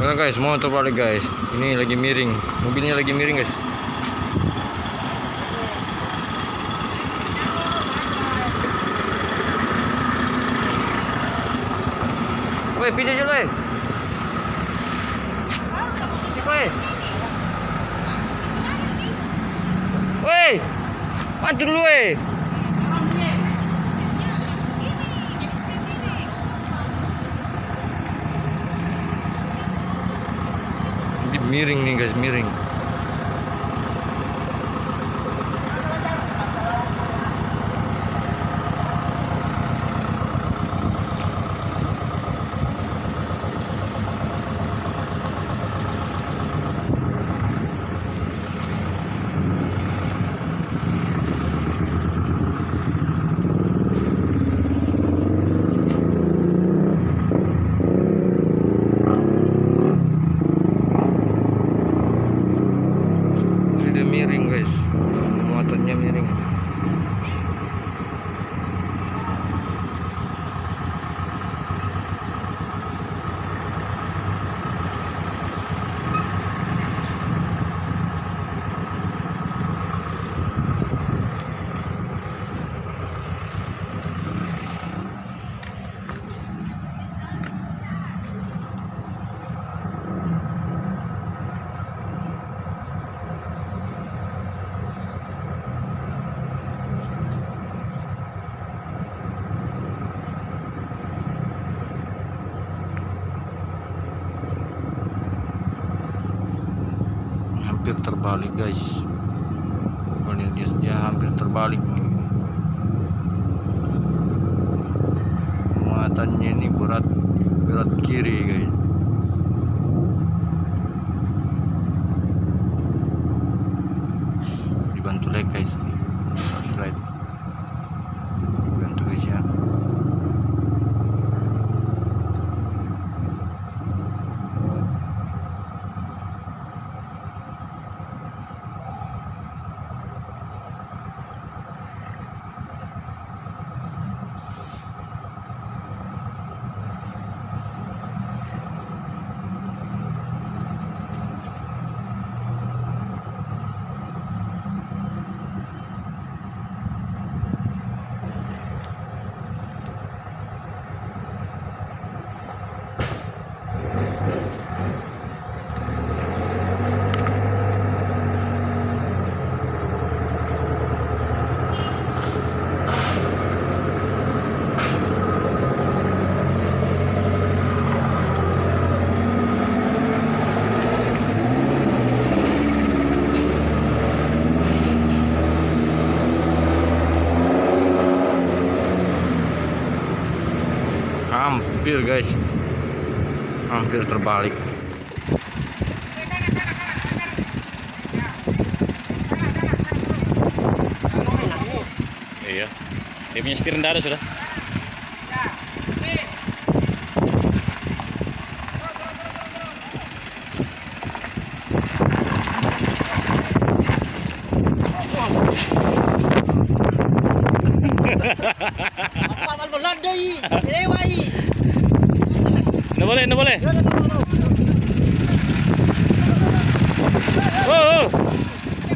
Nah guys, mau terbalik guys. Ini lagi miring. Mobilnya lagi miring guys. Woi, pindah dulu, woi. Woi. Woi. Dulu, woi. Miring nih guys, miring. Ini dia miring guys. Muatannya miring. Hampir terbalik guys. Bukannya dia, dia hampir terbalik nih. Muatannya ini berat berat kiri guys. Dibantu like guys. Subscribe. Bantu guys ya. Hampir guys. Hampir terbalik. Iya. Dia punya setir rendah ada sudah. Apa boleh, no boleh.